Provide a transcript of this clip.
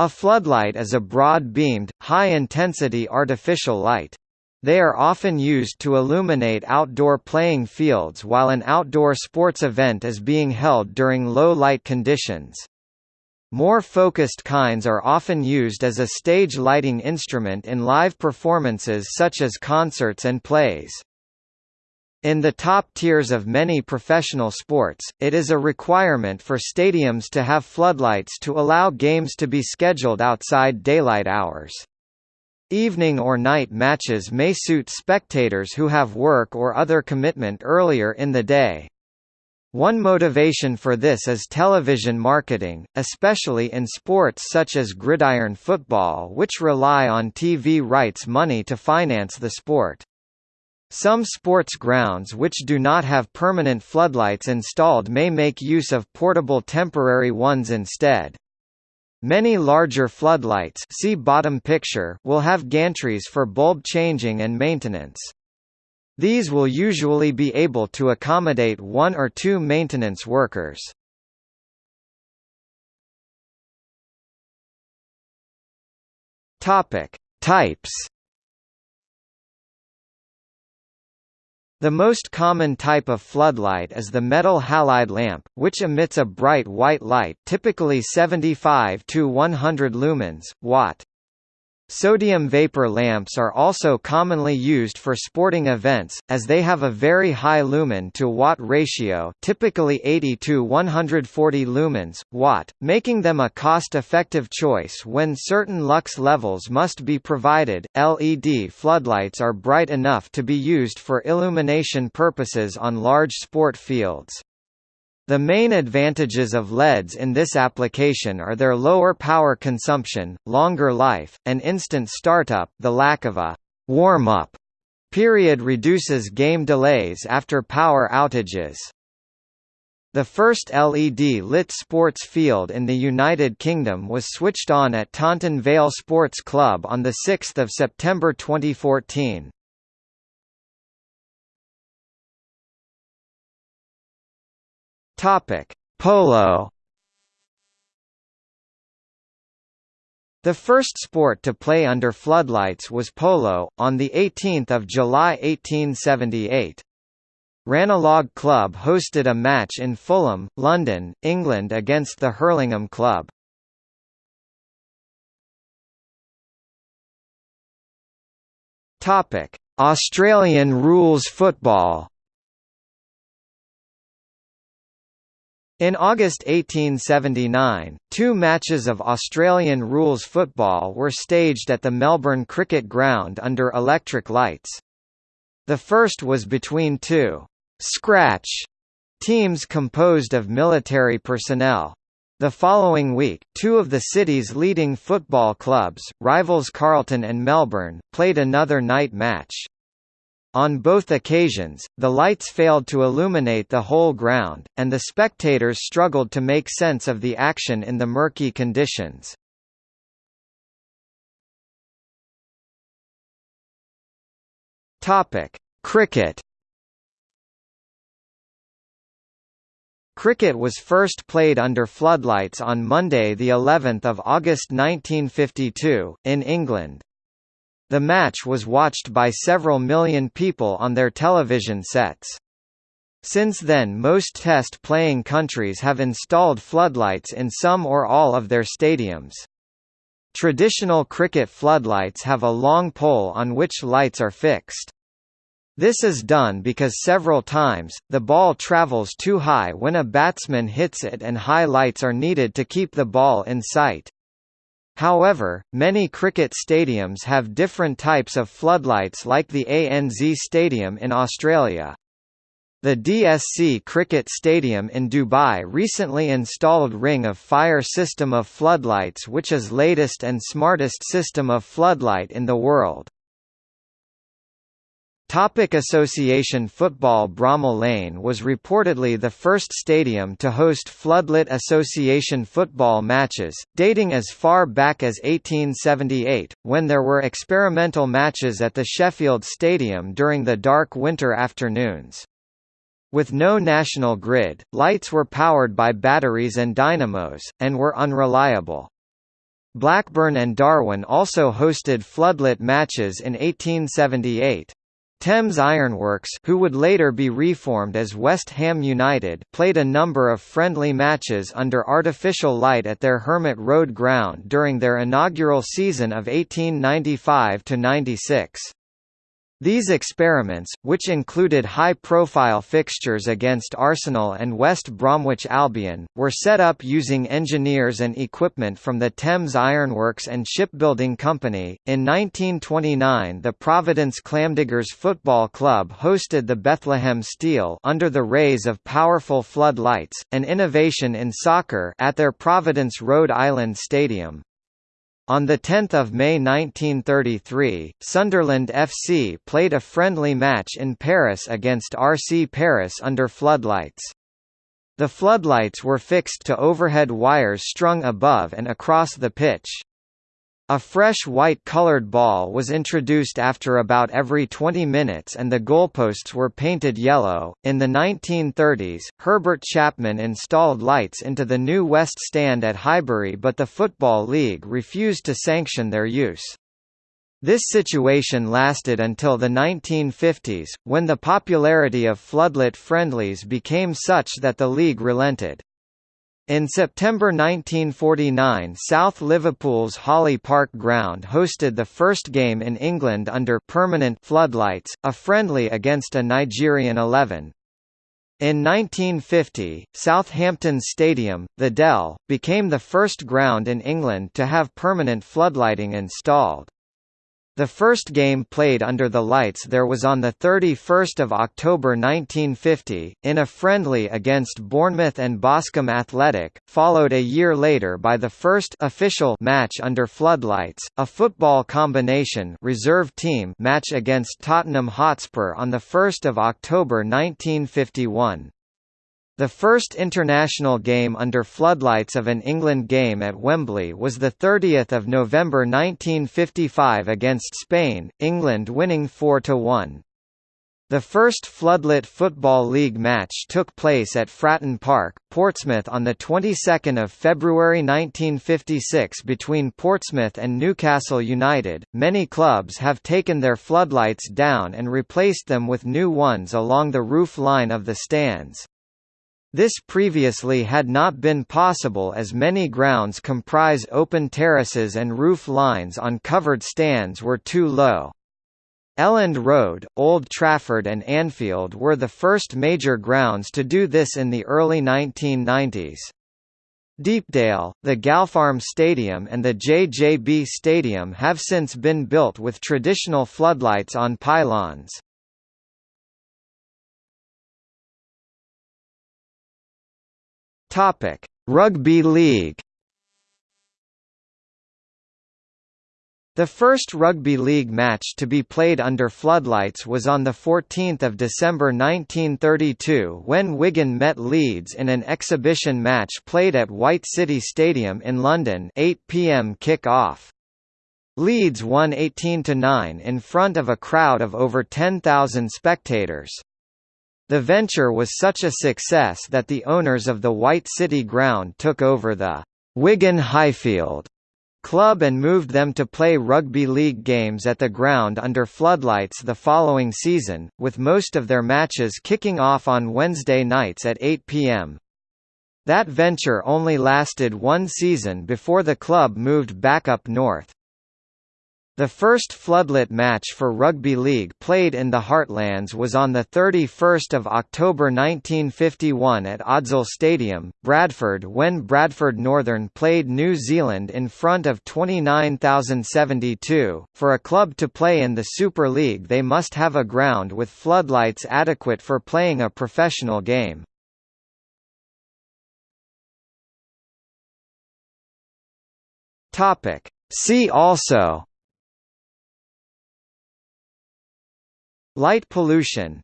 A floodlight is a broad-beamed, high-intensity artificial light. They are often used to illuminate outdoor playing fields while an outdoor sports event is being held during low light conditions. More focused kinds are often used as a stage lighting instrument in live performances such as concerts and plays. In the top tiers of many professional sports, it is a requirement for stadiums to have floodlights to allow games to be scheduled outside daylight hours. Evening or night matches may suit spectators who have work or other commitment earlier in the day. One motivation for this is television marketing, especially in sports such as gridiron football which rely on TV rights money to finance the sport. Some sports grounds which do not have permanent floodlights installed may make use of portable temporary ones instead. Many larger floodlights see bottom picture will have gantries for bulb changing and maintenance. These will usually be able to accommodate one or two maintenance workers. Types The most common type of floodlight is the metal halide lamp, which emits a bright white light typically 75 to 100 lumens, watt. Sodium vapor lamps are also commonly used for sporting events, as they have a very high lumen to watt ratio typically 80 to 140 lumens, watt, making them a cost-effective choice when certain lux levels must be provided. LED floodlights are bright enough to be used for illumination purposes on large sport fields. The main advantages of LEDs in this application are their lower power consumption, longer life, and instant startup the lack of a «warm-up» period reduces game delays after power outages. The first LED-lit sports field in the United Kingdom was switched on at Taunton Vale Sports Club on 6 September 2014. Topic: Polo. The first sport to play under floodlights was polo, on 18 July 1878. Ranelagh Club hosted a match in Fulham, London, England against the Hurlingham Club. Australian rules football In August 1879, two matches of Australian rules football were staged at the Melbourne Cricket Ground under electric lights. The first was between two «scratch» teams composed of military personnel. The following week, two of the city's leading football clubs, rivals Carlton and Melbourne, played another night match. On both occasions, the lights failed to illuminate the whole ground, and the spectators struggled to make sense of the action in the murky conditions. Cricket Cricket was first played under floodlights on Monday the 11th of August 1952 in England. The match was watched by several million people on their television sets. Since then most test-playing countries have installed floodlights in some or all of their stadiums. Traditional cricket floodlights have a long pole on which lights are fixed. This is done because several times, the ball travels too high when a batsman hits it and high lights are needed to keep the ball in sight. However, many cricket stadiums have different types of floodlights like the ANZ Stadium in Australia. The DSC Cricket Stadium in Dubai recently installed Ring of Fire system of floodlights which is latest and smartest system of floodlight in the world. Topic Association Football Bramall Lane was reportedly the first stadium to host floodlit association football matches, dating as far back as 1878, when there were experimental matches at the Sheffield Stadium during the dark winter afternoons. With no national grid, lights were powered by batteries and dynamos, and were unreliable. Blackburn and Darwen also hosted floodlit matches in 1878. Thames Ironworks who would later be reformed as West Ham United played a number of friendly matches under artificial light at their Hermit Road ground during their inaugural season of 1895–96. These experiments, which included high-profile fixtures against Arsenal and West Bromwich Albion, were set up using engineers and equipment from the Thames Ironworks and Shipbuilding Company. In 1929, the Providence Clamdiggers Football Club hosted the Bethlehem Steel under the rays of powerful flood lights, an innovation in soccer at their Providence, Rhode Island stadium. On 10 May 1933, Sunderland FC played a friendly match in Paris against RC Paris under floodlights. The floodlights were fixed to overhead wires strung above and across the pitch. A fresh white-colored ball was introduced after about every 20 minutes and the goalposts were painted yellow. In the 1930s, Herbert Chapman installed lights into the new West Stand at Highbury but the Football League refused to sanction their use. This situation lasted until the 1950s, when the popularity of floodlit friendlies became such that the league relented. In September 1949 South Liverpool's Holly Park ground hosted the first game in England under permanent floodlights, a friendly against a Nigerian 11. In 1950, Southampton's stadium, the Dell, became the first ground in England to have permanent floodlighting installed. The first game played under the lights there was on 31 October 1950, in a friendly against Bournemouth and Boscombe Athletic, followed a year later by the first official match under floodlights, a football combination reserve team match against Tottenham Hotspur on 1 October 1951. The first international game under floodlights of an England game at Wembley was 30 November 1955 against Spain, England winning 4–1. The first floodlit Football League match took place at Fratton Park, Portsmouth on the 22nd of February 1956 between Portsmouth and Newcastle United. Many clubs have taken their floodlights down and replaced them with new ones along the roof line of the stands. This previously had not been possible as many grounds comprise open terraces and roof lines on covered stands were too low. Elland Road, Old Trafford and Anfield were the first major grounds to do this in the early 1990s. Deepdale, the Galpharm Stadium and the JJB Stadium have since been built with traditional floodlights on pylons. Topic: Rugby League. The first rugby league match to be played under floodlights was on 14 December 1932 when Wigan met Leeds in an exhibition match played at White City Stadium in London 8 p.m. kick-off. Leeds won 18–9 in front of a crowd of over 10,000 spectators. The venture was such a success that the owners of the White City ground took over the Wigan Highfield club and moved them to play rugby league games at the ground under floodlights the following season, with most of their matches kicking off on Wednesday nights at 8 p.m. That venture only lasted one season before the club moved back up north. The first floodlit match for rugby league played in the Heartlands was on 31 October 1951 at Odsal Stadium, Bradford when Bradford Northern played New Zealand in front of 29,072. For a club to play in the Super League they must have a ground with floodlights adequate for playing a professional game. See also Light pollution